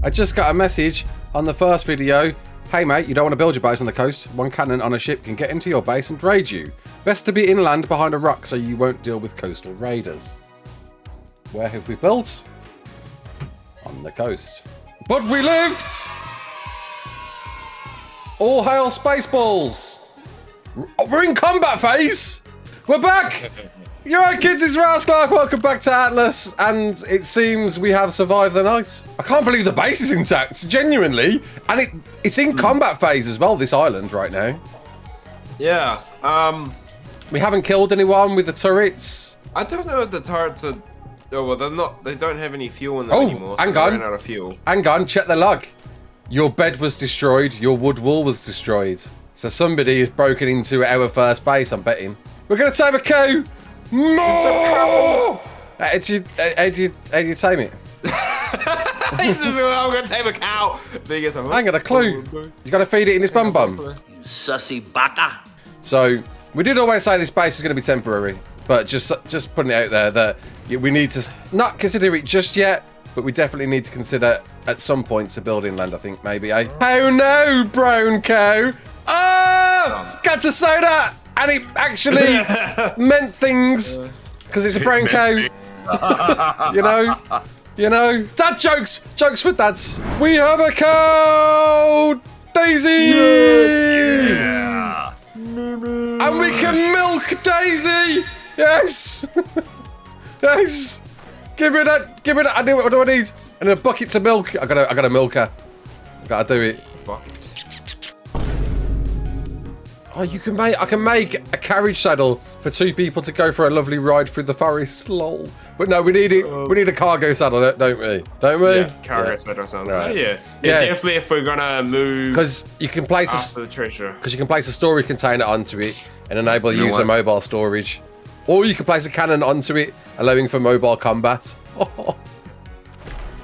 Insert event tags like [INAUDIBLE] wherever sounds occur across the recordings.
I just got a message on the first video. Hey mate, you don't want to build your base on the coast. One cannon on a ship can get into your base and raid you. Best to be inland behind a rock so you won't deal with coastal raiders. Where have we built? On the coast. But we lived! All hail Spaceballs! We're in combat phase! We're back! [LAUGHS] You're right, kids, it's Ross Clark. Welcome back to Atlas. And it seems we have survived the night. I can't believe the base is intact, genuinely. And it it's in combat phase as well, this island right now. Yeah. Um. We haven't killed anyone with the turrets. I don't know if the turrets are. Oh well, they're not. They don't have any fuel in them Oh, anymore. So hang on. ran out of fuel. Hang on, check the log. Your bed was destroyed. Your wood wall was destroyed. So somebody has broken into our first base, I'm betting. We're going to tame a cow! More! How do you, how do you, how do you tame it? [LAUGHS] this is I'm gonna tame a cow. There. I ain't got a clue. You got to feed it in this bum bum. You Sussy bata. So we did always say this base was going to be temporary, but just just putting it out there that we need to not consider it just yet, but we definitely need to consider at some point to build inland. I think maybe. Eh? Oh no, brown cow! Oh, got to say that, and it actually [LAUGHS] meant things because it's a brown cow. [LAUGHS] [LAUGHS] you know. You know, dad jokes, jokes for dads. We have a cow, Daisy. Yeah. And we can milk Daisy! Yes! yes! Give me that, give me that, I do what do I need? And a bucket to milk. I gotta I gotta milk her. I gotta do it. Bucket. Oh you can make I can make a carriage saddle for two people to go for a lovely ride through the forest. Lol. But no, we need it uh, we need a cargo saddle, don't- don't we? Don't we? Yeah, cargo set or something. So Right. yeah. Yeah. yeah, definitely. If we're gonna move Because you can place a, the treasure. because you can place a storage container onto it and enable You know user mobile storage. Or you can place a cannon onto it, allowing for mobile combat. [LAUGHS]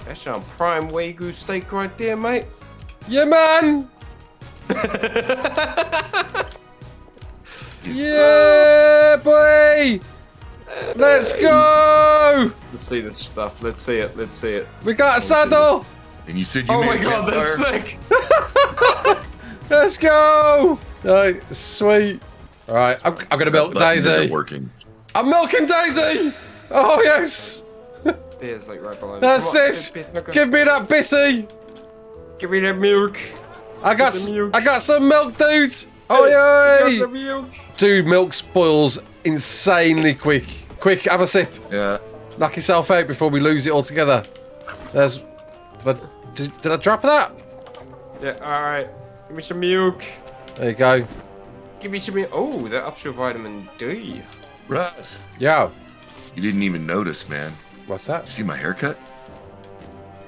That's some prime wagyu steak right there, mate. yeah, man! [LAUGHS] yeah, boy! Let's go! Let's see this stuff. Let's see it. Let's see it. We got a saddle! And you said you Oh my god, that's campfire? sick. [LAUGHS] [LAUGHS] Let's go! Right, sweet. Alright, I'm, I'm gonna milk Button isn't Daisy. working. I'm milking Daisy! Oh, yes! There's like right below. That's Come on, it! bit- bit- Give me that bitty! Give me that milk. I got, milk. I got some milk, dude. Oh yeah, milk. dude, milk spoils insanely quick. Quick, have a sip. Yeah. Knock yourself out before we lose it altogether. There's, did I, did, did I drop that? Yeah. All right. Give me some milk. There you go. Give me some milk. Oh, that ups your vitamin D. Russ, Yo, you didn't even notice, man. what's that? See my haircut?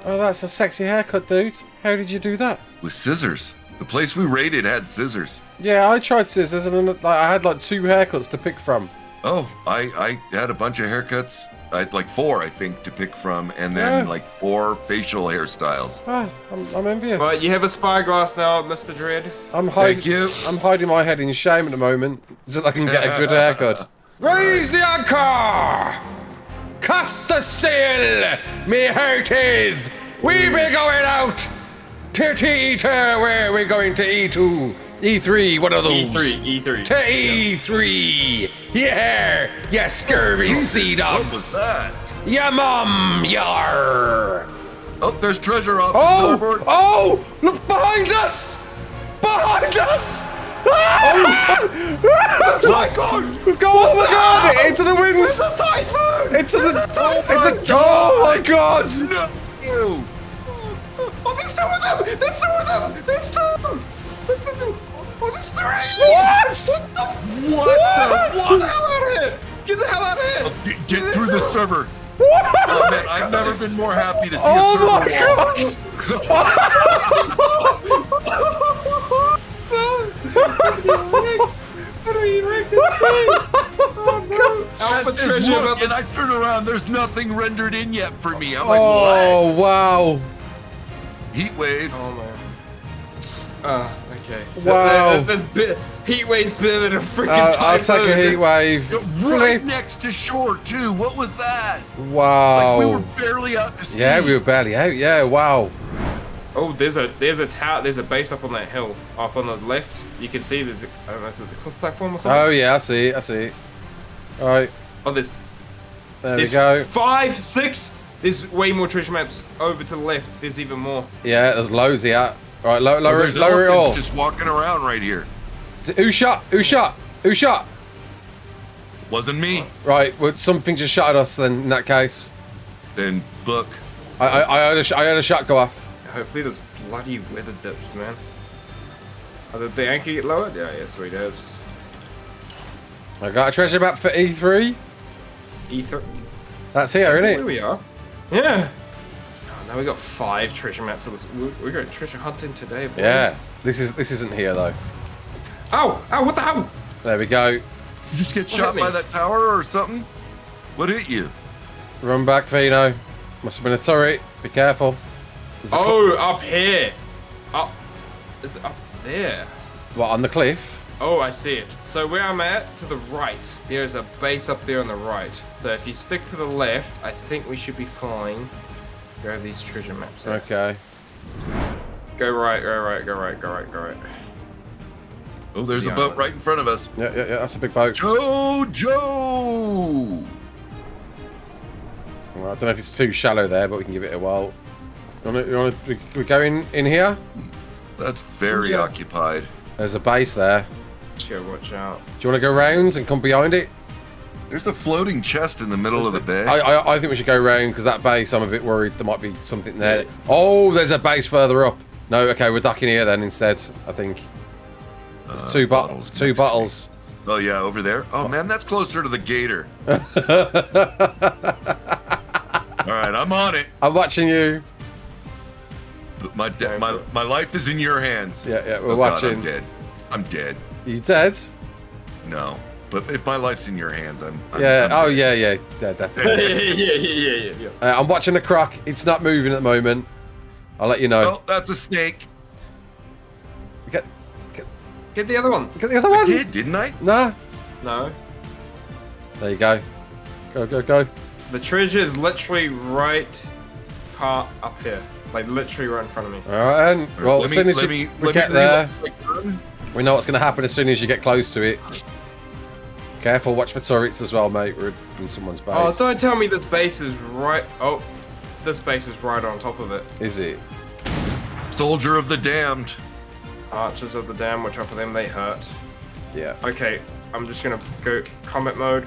Oh, that's a sexy haircut, dude. How did you do that? With scissors. The place we raided had scissors. Yeah, I tried scissors and then, like, I had like two haircuts to pick from. Oh, I, I had a bunch of haircuts. I had like four, I think, to pick from, and then Yeah. like four facial hairstyles. Ah, I'm, I'm envious. Right, you have a spyglass now, Mr. Dread. I'm hiding. Thank you. I'm hiding my head in shame at the moment [LAUGHS] so that I can get a good haircut. [LAUGHS] Raise the anchor! Cast the sail! Me heart is! We be going out! To E2, where we going to E2? E3, what are those. E3, E3. To E3! Yeah! You scurvy sea What was dogs! that? Ya mum, yar! Oh, there's treasure off Oh! starboard. Oh! Look behind us! Behind us! [LAUGHS] Ah! Cyclone! Go! Oh my god! Into the wind! It's a typhoon! Into the. It's a typhoon! It's a. Oh my god! No. Ew. Oh, there's two of them! There's two of them! There's two! There's two! Oh, there's three! What? What the? What? Get the hell out of here! Get the hell out of here! Uh, get, get through the server. What? Oh, man, I've never been more happy to see a Oh server my wall. How [LAUGHS] do you rank this? Oh no! [LAUGHS] That Alpha treasure and. I turn around. There's nothing rendered in yet for me. I'm like, oh, what? Oh wow! Heat wave. Oh man. Uh, okay. Wow. The, the, the, the heat wave's better than a freaking Uh, typhoon. I'll take a heat wave. Right Flip. next to shore too. What was that? Wow. Like we were barely out to sea. yeah, we were barely out. Yeah, wow. Oh, there's a there's a tower. There's a base up on that hill, up on the left. You can see there's a, I don't know if there's a cliff platform or something. Oh yeah, I see. I see. All right, Oh, there's there we there's go. five, six. There's way more treasure maps over to the left. There's even more. Yeah, there's loads here. All right, lower, lower, it, lower it all. just walking around right here. Who shot? Who shot? Who shot? Wasn't me. Right, well, something just shot at us. Then in that case, Then book. I I, I heard a sh- I heard a shot go off. Hopefully, there's bloody weather dips, man. Oh, did the anchor get lowered? Yeah, yeah, sweet as. I got a treasure map for E3. E3? That's here, Here isn't it? we are. Yeah. Oh, now we got five treasure maps. So this, we, we got treasure hunting today, boys. Yeah. This is this isn't here though. Oh! Ow! What the hell? There we go. You just get What shot hit by that tower or something? What hit you? Run back, Vino. Must have been a turret. Be careful. There's Oh, up here. Up. Is it up there? what on the cliff? Oh, I see it. So where I'm at, to the right, there's a base up there on the right. So if you stick to the left, I think we should be fine. Grab these treasure maps. out. Okay. Go right, go right, go right, go right, go right. Oh, there's the a boat island. right in front of us. Yeah, yeah, yeah. That's a big boat. Jojo! Well, I don't know if it's too shallow there, but we can give it a whirl. You want to, you want to, we go in, in here? That's very Yeah. occupied. There's a base there. Just go watch out. Do you want to go round and come behind it? There's a floating chest in the middle of the bay. I, I, I think we should go round because that base, I'm a bit worried there might be something there. Oh, there's a base further up. No, okay, we're ducking here then instead. I think. There's Uh, two bottles bottles. Two next to me. bottles. oh yeah, over there. Oh man, that's closer to the gator. [LAUGHS] All right, I'm on it. I'm watching you. But my de- my my life is in your hands. Yeah, yeah, we're Oh, God, watching. I'm dead. I'm dead. You dead? No, but if my life's in your hands, I'm. I'm Yeah. I'm Oh dead. yeah, yeah, yeah, yeah, definitely. [LAUGHS] yeah, yeah, yeah, yeah, yeah. Uh, I'm watching the croc. It's not moving at the moment. I'll let you know. Oh, that's a snake. Get, Get the other one. get the other I one. did, didn't I? Nah. No. There you go. Go, go, go. The treasure is literally right part up here. Like literally right in front of me. All right, then. Well, let as me, soon as let you, me, we let get me there, reload my gun. We know what's going to happen as soon as you get close to it. Careful, watch for turrets as well, mate. We're in someone's base. Oh, don't tell me this base is right. Oh, this base is right on top of it. Is it? Soldier of the damned. Archers of the Damned, which out for them, they hurt. Yeah. Okay, I'm just gonna go combat mode.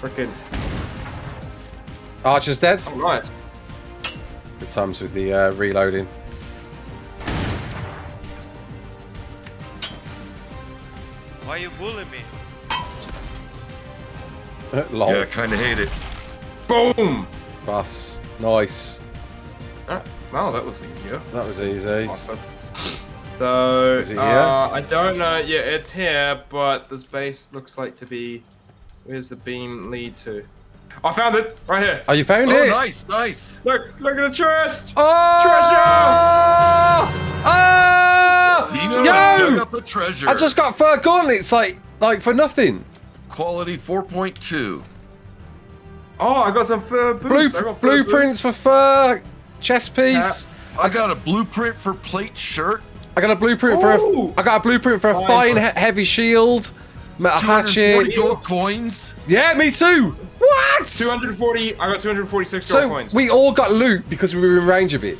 Freaking. Archer's dead. Oh, nice. Good times with the uh, reloading. Why you bullying me? [LAUGHS] Lol. Yeah, I kind of hate it. Boom! Bus. Nice. Ah, wow, that was easier. That was easy. Awesome. [LAUGHS] So, Is it here? uh, I don't know. Yeah, it's here, but this base looks like to be. Where's the beam lead to? I found it right here. Oh, you found Oh, it? nice, nice. Look, look at the chest. Oh! Treasure! Oh! Dino has dug Yo! up a treasure. I just got fur gauntlets, like, like for nothing. quality 4.2. Oh, I got some fur boots. Blue, I got fur blueprints for fur, chest piece. I got a blueprint for plate shirt. I got a blueprint for Ooh! a. I got a blueprint for a Oh, fine, he- heavy shield, metal 240 hatchet. gold coins. Yeah, me too. What? 240. I got 246 So gold coins. we all got loot because we were in range of it.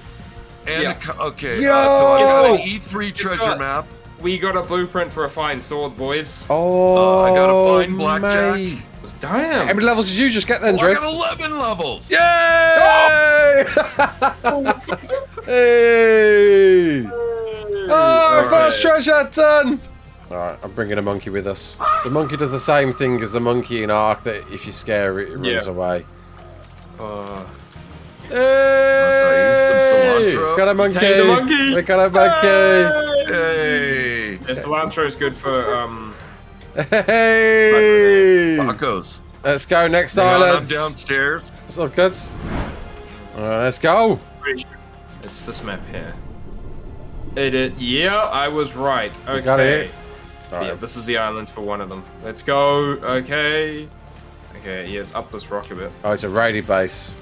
And Yeah. a okay, Yo! uh, so I got an E3 treasure what? map. we got a blueprint for a fine sword, boys. Oh, Uh, I got a fine blackjack. mate. Damn. How many levels did you just get then, Oh, I got 11 levels. Yay! [LAUGHS] hey! Oh, Alright. first treasure done! Alright, I'm bringing a monkey with us. The monkey does the same thing as the monkey in Ark, that if you scare it, it runs Yeah. away. Uh, Hey! use some cilantro. Got a monkey! The monkey! We got a monkey! Hey, yeah, cilantro is good for um. Hey! tacos. Let's go next Hang on, I'm downstairs. What's up, kids? Alright, let's go. It's this map here. It, it yeah, I was right. Okay. got it. Yeah, Alright. this is the island for one of them. Let's go. Okay. Okay, yeah, it's up this rock a bit. Oh, it's a raided base.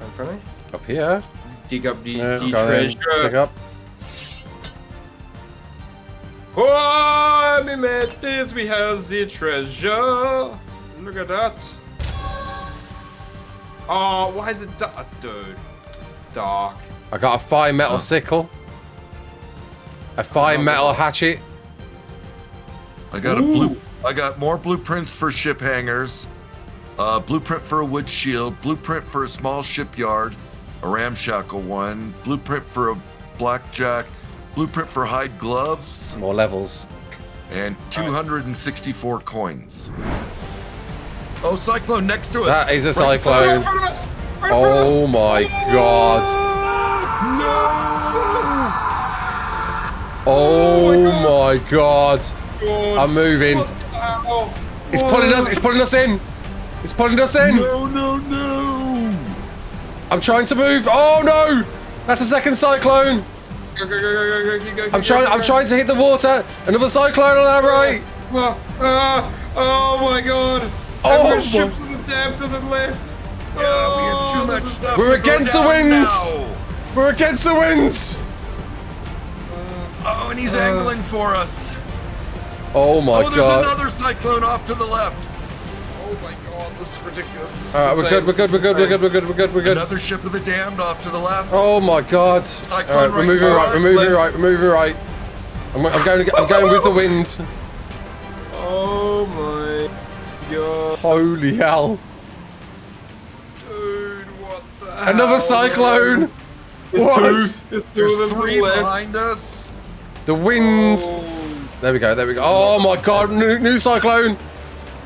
In front of me? Up here? dig up the, Yeah, the go. Dig treasure. up. Oh, me mateys, we have the treasure. Look at that. Oh, why is it dark? Dude. Dark. I got a fine metal sickle. A fine Oh, metal God. hatchet. I got a blue. I got more blueprints for ship hangars. Uh, blueprint for a wood shield. Blueprint for a small shipyard. A ramshackle one. Blueprint for a blackjack. Blueprint for hide gloves. More levels. And 264 coins. Oh, cyclone next to us. That is a Right cyclone. us! Right in front of us! Oh my god. Oh my god. God. I'm moving. What the hell? It's pulling us. It's pulling us in. It's pulling us in. No, no, no. I'm trying to move. Oh no! That's a second cyclone. Go, go, go, go, go, go, go, I'm trying. go, I'm trying to hit the water. Another cyclone on our right. Ah, ah, oh my god! Oh Every my- ship's in the dam to the left! Yeah, we oh, have too much this is- stuff. We're to against the winds. now. We're against the winds. Oh, and he's angling for us. Oh my god! oh, there's god. another cyclone off to the left. My god, this is ridiculous. This is All right, we're good. We're good. We're good. We're good. We're good. We're good. We're good. Another ship of the damned off to the left. Oh my god. Cyclone All right, we're right moving now. right. We're moving right. We're moving right. I'm, I'm going. I'm going with the wind. Oh my god. Holy hell! Dude, what the hell? Another cyclone. There's What? two. There's two There's of them three the left. behind us. The wind. Oh. There we go. There we go. Oh my god! New, new cyclone.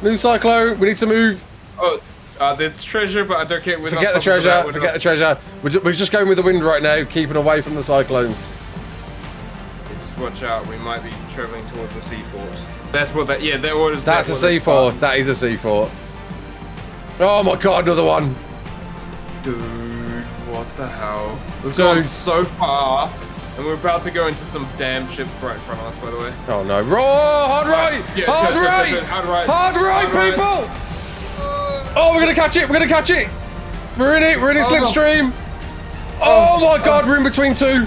New cyclone. We need to move. Oh, uh, there's treasure, but I don't care. Forget the treasure. we're Forget the treasure. We're just, we're just going with the wind right now, keeping away from the cyclones. Just watch out. We might be traveling towards a sea fort. That's what that. Yeah, that was. That's a that was sea fort. That is a sea fort. Oh my god! Another one. Dude, what the hell? We've Dude. gone so far, and we're about to go into some damn ships right in front of us. By the way. Oh no! Oh, hard right! Yeah, hard, turn, right! turn, turn, hard right. Hard right, Hard right. people! Oh, we're gonna catch it! We're gonna catch it! We're in it! We're in it, Oh. slipstream! Oh, my god, we're in between two!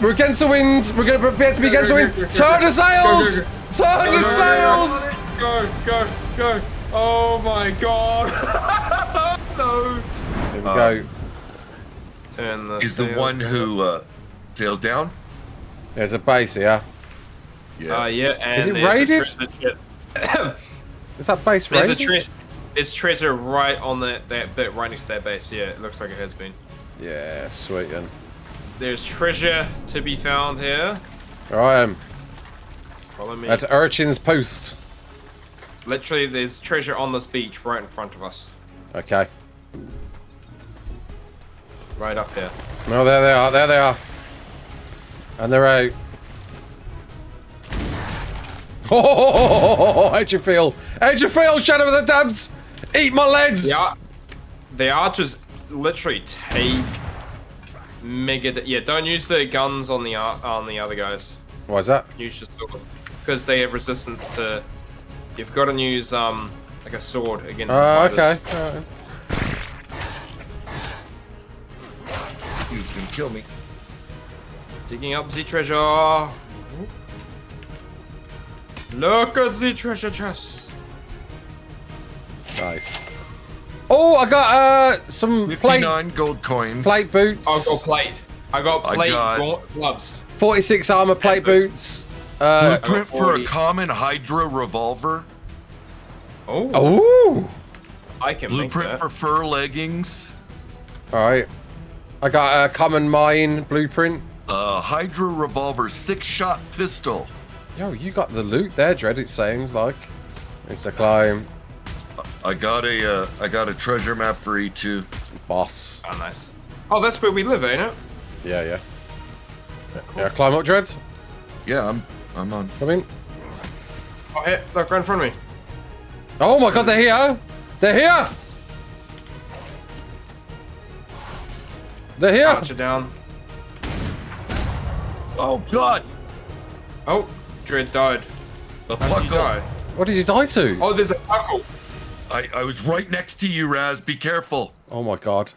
We're against the wind! We're gonna prepare to be against the go, winds! go, go, Turn the sails! go, go, Turn the go, go, sails! Go, go, go! Oh my god! [LAUGHS] no. There we go. Turn the. Is the one who uh, sails down? There's a base here. Yeah. Uh, yeah, and Is it there's a raided? [COUGHS] Is that base There's a raided? There's treasure right on that that bit right next to that base. Yeah, it looks like it has been. Yeah, sweet then. There's treasure to be found here. All right, um, Follow me. at Urchin's Post. Literally, there's treasure on this beach right in front of us. Okay. Right up here. No, there they are. There they are. And they're out. Oh, [LAUGHS] how'd you feel? How'd you feel, Shadow of the Damned? Eat my legs! The, ar- the archers literally take mega. Yeah, don't use the guns on the on the other guys. Why is that? Use your sword because they have resistance to. You've got to use um like a sword against Oh, the okay. fighters. You can kill me. Digging up the treasure. Look at the treasure chest. Nice. Oh, I got uh some plate 59 gold coins. plate boots. I've got plate. I got I plate got- gloves. 46 armor plate boots. Uh, Blueprint for a common Hydra revolver. Oh, ooh. I can make Blueprint that. for fur leggings. Alright. I got a common mine blueprint. A Hydra revolver six-shot pistol. Yo, you got the loot there, Dread, it sounds like. It's a climb. I got a uh, I got a treasure map for E E2. Boss. Oh, nice. Oh, that's where we live, ain't it? Yeah, yeah. Yeah, climb up, Dread. Yeah, I'm I'm on. Come in. Oh, here, look right in front of me. Oh my god, they're here! They're here! They're here! Archer down. Oh God! Oh, Dread died. A How did you puckle. die? What did you die to? Oh, there's a buckle. I I was right next to you, Raz. Be careful. Oh my god.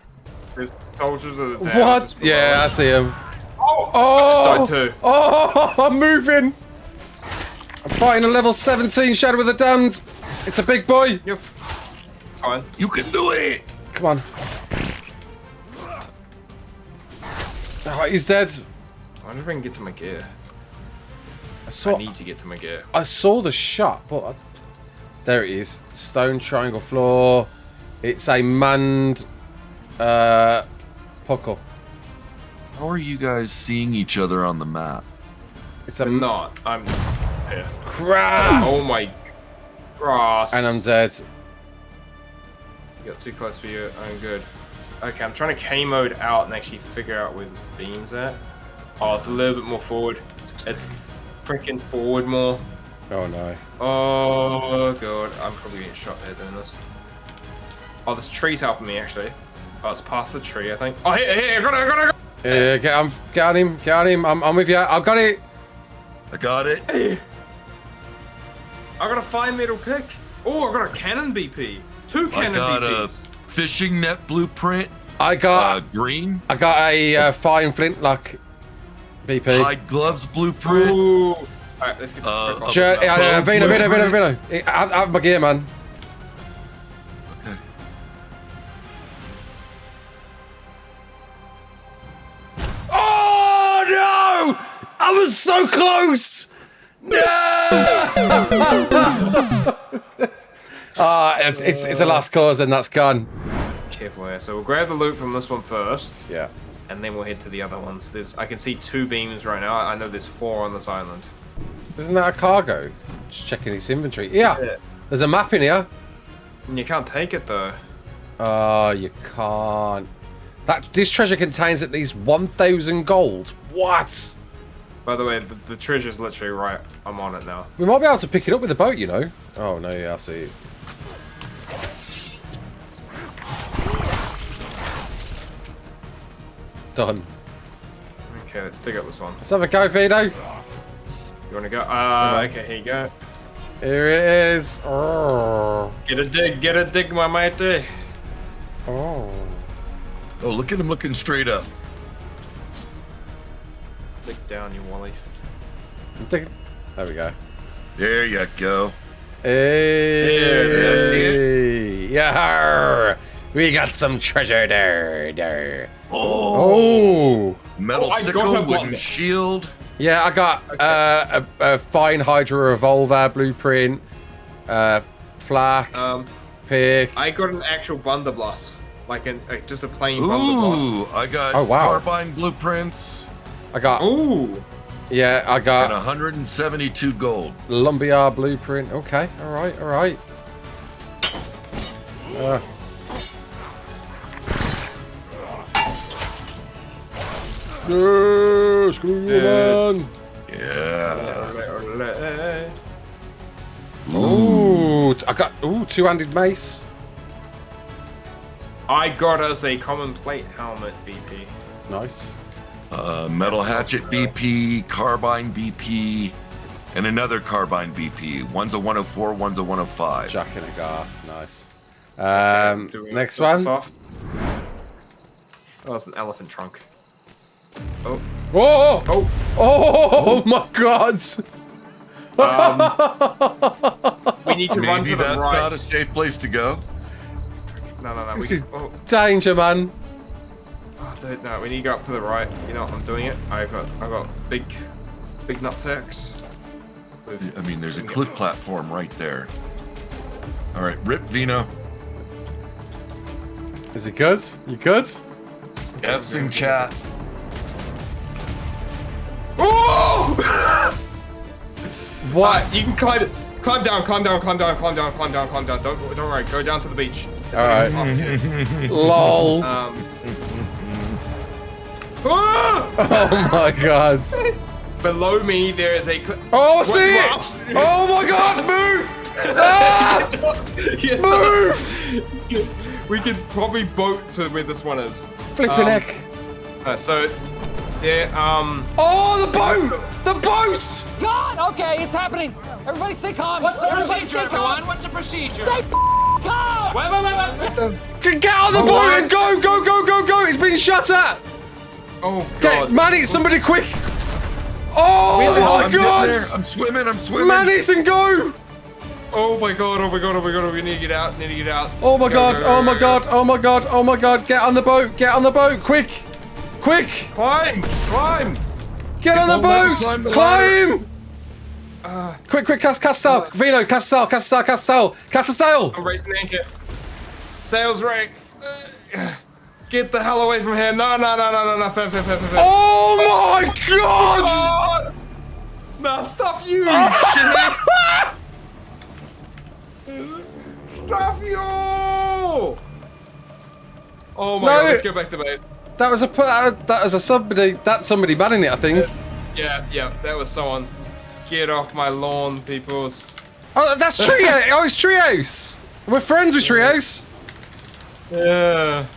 There's soldiers of the damned What? Yeah, I see him. Oh! Oh! I just died too. Oh, [LAUGHS] I'm moving. I'm fighting a level 17 Shadow of the Damned. It's a big boy. You're fine. You can do it. Come on. Oh, he's dead. I wonder if I can get to my gear. I I need to get to my gear. I saw the shot, but I, there it is. Stone triangle floor. It's a manned uh, podcore. How are you guys seeing each other on the map? It's a I'm not. I'm here. crap, Oh my grass. and I'm dead. You got too close for you. I'm good. Okay, I'm trying to K mode out and actually figure out where this beam's at. Oh, it's a little bit more forward. It's freaking forward more. Oh no. Oh god, I'm probably getting shot here doing this. Oh, this tree's helping me actually. Oh, it's past the tree, I think. Oh, here, here, I got it, I got it, I got it. Yeah, get on, get on him, get on him. I'm, I'm with you. I've got it. I got it. I got a fine metal pick. Oh, I got a cannon BP. Two cannon BPs. I cannon got a fishing net blueprint. I got, Uh, green. I got a uh, fine flintlock BP. Hide gloves blueprint. Ooh. Alright, let's get the Uh, frick off. Sure, this yeah, now. yeah, Vino, Vino, Vino, Vino. Have, have my gear, man. Okay. Oh no! I was so close. No! [LAUGHS] Ah, it's, it's it's a last cause and that's gone. Careful here. So we'll grab the loot from this one first, Yeah. and then we'll head to the other ones. There's, I can see two beams right now. I know there's four on this island. Isn't that a cargo? Just checking its inventory. Yeah. Yeah. There's a map in here. And you can't take it though. Oh, you can't. That this treasure contains at least 1,000 gold. What? By the way, the, the treasure's literally right. I'm on it now. We might be able to pick it up with the boat, you know. Oh no, yeah, I see. Done. Okay, let's dig up this one. Let's have a go, Vito. You want to go? Uh, okay, here you go. Here it is. Oh. Get a dig, get a dig, my matey. Oh. Oh, look at him looking straight up. Dig down, you Wally. There we go. There you go. Hey. see Yeah. We got some treasure there. there. Oh, Oh. metal Oh, sickle, wooden one. shield. Yeah, I got uh, a, a fine Hydra revolver blueprint, uh, flak, Um, pick. I got an actual blunderbuss, like an like just a plain blunderbuss. Ooh, I got Oh, wow. carbine blueprints I got Ooh, yeah, I and got 172 gold. lumberyard blueprint. Okay, all right, all right. Uh, yeah, screw you, Dude. man. Yeah. Ooh, I got ooh two-handed mace. I got us a common plate helmet, BP. Nice. Uh, metal hatchet BP, carbine BP, and another carbine BP. One's a 104, one's a 105. Jack in a gar. Nice. Um, Do next one. Off? Oh, it's an elephant trunk. Oh, Whoa! oh, Oh my god! Um, we need to run to the that's right. not a safe place to go. No, no, no. This We, is oh, danger, man. oh, dude, no, we need to go up to the right. You know what? I'm doing it. I've got, I've got big, big nutsacks. I mean, there's a cliff platform right there. All right, rip Vino. Is it good? You good? F's in chat. [LAUGHS] What? Uh, you can climb it. Climb down, climb down, climb down, climb down, climb down, climb down. Don't, don't worry. Go down to the beach. It's All like right. a top tier. Lol. Um. [LAUGHS] [LAUGHS] Oh my god. Below me, there is a. Oh, I see it! Oh my god, move! Ah! Yeah, we could probably boat to where this one is. Flipping Um, heck. Uh, so, yeah, um, Oh, the boat! The boat! God! Okay, it's happening. Everybody stay calm. What's the procedure, everyone? What's the procedure? Stay calm. Wait, wait, wait, wait. Get get on the boat What? and go, go, go, go, go! It's been shut at! Oh Get, god. Manny, somebody quick! Oh Really? my I'm getting god! I'm swimming. I'm swimming. Manny's and go! Oh my god, oh my god, oh my god, we need to get out, need to get out. Oh my Go, god, go, go, oh my go, god, go. oh my god, oh my god, get on the boat, get on the boat, quick! Quick! Climb! Climb! Get on the won't let me boat! climb the Climb! Uh, Quick, quick, cast, cast sail! Vino, cast sail, cast sail, cast sail! Cast a sail! I'm raising the anchor. Sails. Uh, [SIGHS] Get the hell away from here. No, no, no, no, no, no. Fair, fair, fair, fair, fair. Oh my god! [LAUGHS] God! Nah, stuff you, you [LAUGHS] shithead! Stuff you! Oh my No. god, let's go back to base. That was a uh, that was, a somebody that's somebody manning it, I think. Yeah, yeah, that was someone. Get off my lawn, peoples. Oh, that's Trio! [LAUGHS] oh, it's Trios! We're friends with Trios! Yeah.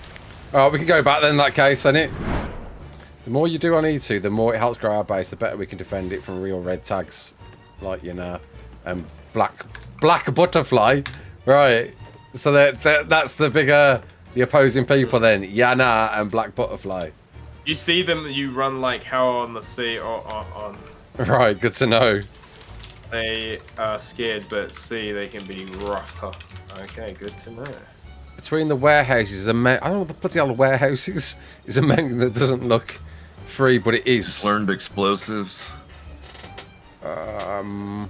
Oh, we can go back then in that case, ain't it? The more you do on E2, the more it helps grow our base, the better we can defend it from real red tags. Like, you know, and black black butterfly. Right. So that, that that's the bigger the opposing people then. Yana and black butterfly. You see them, you run like hell on the sea or, or on. [LAUGHS] Right, good to know. They are scared, but see, they can be rough tough. Okay, good to know. Between the warehouses, a man, I don't know what the bloody hell warehouse is. Is a mountain that doesn't look free, but it is. Learned explosives. Um,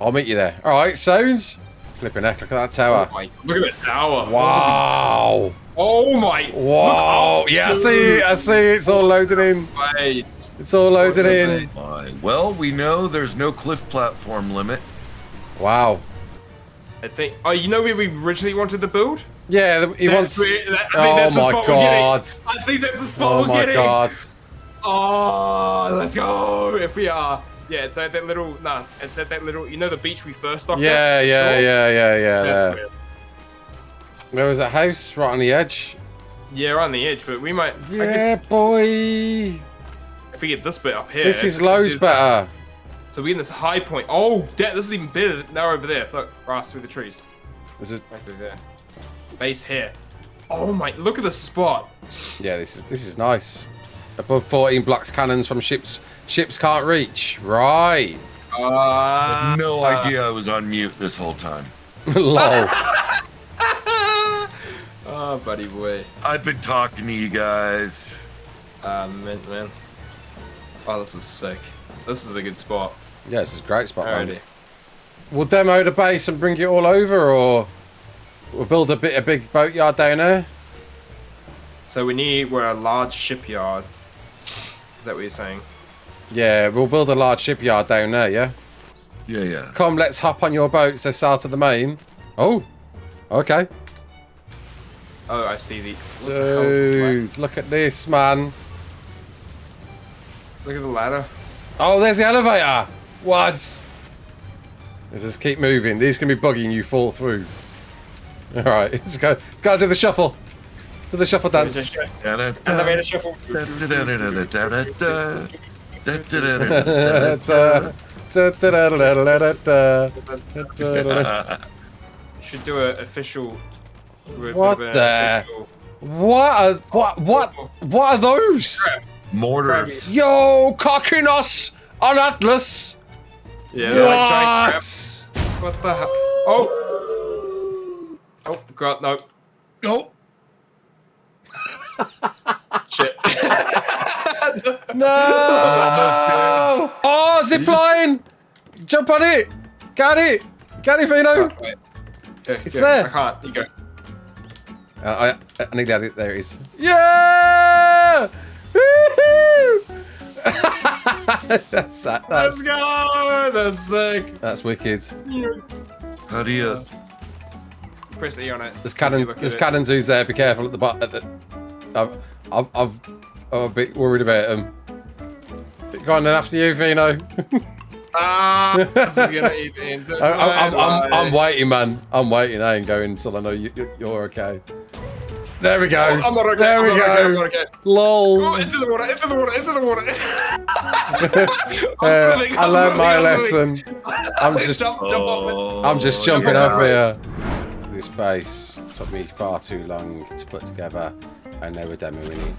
I'll meet you there. All right, sounds. Flipping heck, oh look at that Oh tower. my, look at that tower. Wow. Oh my. Wow. Yeah, I see it. I see it. It's all loaded in. It's all loaded in. Well, we know there's no cliff platform limit. Wow. I think. Oh, you know where we originally wanted to build? Yeah, he That's wants. where- that- I Oh think that's the oh my spot god. we're getting. I think that's the spot Oh we're my getting. god. Oh, let's go. If we are. Yeah, it's at that little. Nah, it's at that little. You know the beach we first stopped Yeah, at? yeah, Sure. yeah, yeah, yeah. That's There. weird. there was a house right on the edge. Yeah, we're on the edge, but we might. Yeah, guess boy. if we get this bit up here. This is it- loads better. So we're in this high point. Oh, da- this is even better. Now over there. Look, grass through the trees. This is, Right through there. Base here. Oh my! Look at the spot. yeah, this is this is nice. Above 14 blocks cannons from ships ships can't reach. Right. Uh, No idea I was on mute this whole time. [LAUGHS] Lol. Oh, [LAUGHS] buddy boy. I've been talking to you guys. Ah, man, man. Oh, this is sick. This is a good spot. yeah, this is a great spot. man. We'll demo the base and bring it all over, or we'll build a bit a big boatyard down there. So we need we're a large shipyard. Is that what you're saying? Yeah, we'll build a large shipyard down there. Yeah. Yeah, yeah. Come, let's hop on your boats. Let's sail to the main. Oh, okay. Oh, I see the. What the hell is this ladder? Dude, look at this, man. Look at the ladder. Oh, there's the elevator. What? Let's just keep moving. These can be bugging you fall through. [LAUGHS] All right, [LAUGHS] let's go. Go do the shuffle to the shuffle dance. And the way the shuffle. Should do an official. What uh, the? What are what what what are those? Mortars. Yo, Cockinos on Atlas. Yeah, What? like giant. What the? Oh. Oh, God, no. Nope. Shit. [LAUGHS] No! [LAUGHS] Oh, zip line! Jump on it! Got it! Got it, Vino! Wait. Okay, It's go. there. I can't. You go. Uh, I, I nearly had it. There it is. Yeah! Woohoo! [LAUGHS] that's that. Let's That's, go. That's sick. that's wicked. how do you? Press E on it. There's if you cannon. There's it. cannon zoos there. Be careful at the bottom. I've, I've, I've, I'm a bit worried about them. Go on then after you, Vino. Ah, this is gonna eat into [LAUGHS] I, I'm, I'm, I'm waiting, man. I'm waiting. I ain't going until I know you, you're okay. There we go. Oh, I'm not okay. there I'm we not go. okay. I'm not okay. Lol. Oh, into the water, into the water, into the water. [LAUGHS] [LAUGHS] Uh, swimming, I learned my I'm swimming. lesson. I'm just, jump, jump. I'm just jumping on off here. This base. Took me far too long to put together. I never we're it.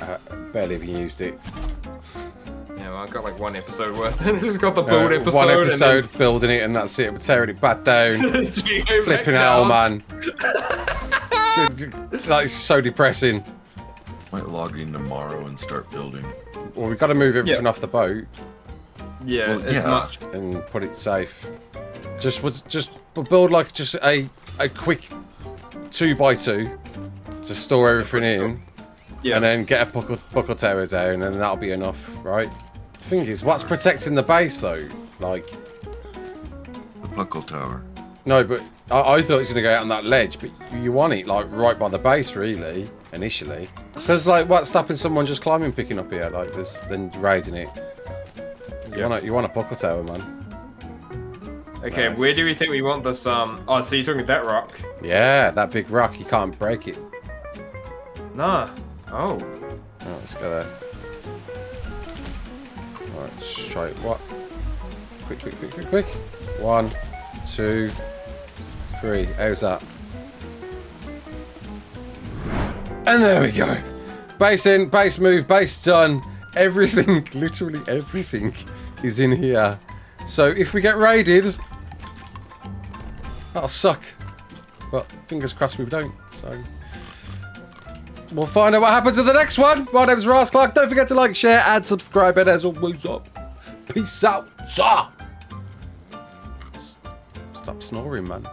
I barely even used it. Yeah, well, I got like one episode worth. and [LAUGHS] just got the build Uh, episode. one episode building it and that's it. We're tearing it back down. And then Geo back Flipping hell, man. [LAUGHS] like, it's so depressing. Might log in tomorrow and start building. Well, we've got to move everything Yeah. off the boat Yeah, Well, as yeah. much. and put it safe. Just was just build like just a a quick two by two to store everything in, Yeah. and then get a buckle, buckle tower down, and that'll be enough, right? The thing is, what's protecting the base though? Like, The Buckle Tower. no, but I, I thought it was gonna go out on that ledge, but you want it like right by the base, really, initially. Because like, what's stopping someone just climbing, picking up here, like this, then raiding it? You Yeah. want a, you want a buckle tower, man? Okay, Nice. where do we think we want this? Um. Oh, so you're talking that rock? Yeah, that big rock, you can't break it. Nah. Oh. Oh, let's go there. Alright, straight. What? Quick, quick, quick, quick, quick. One, two, three. How's that? And there we go. Base in, base move, base done. Everything, [LAUGHS] literally everything is in here. So if we get raided, that'll suck. But fingers crossed we don't. So We'll find out what happens in the next one. My name's Ross Clark. Don't forget to like, share, and subscribe. And as always, up. Peace out. Stop snoring, man.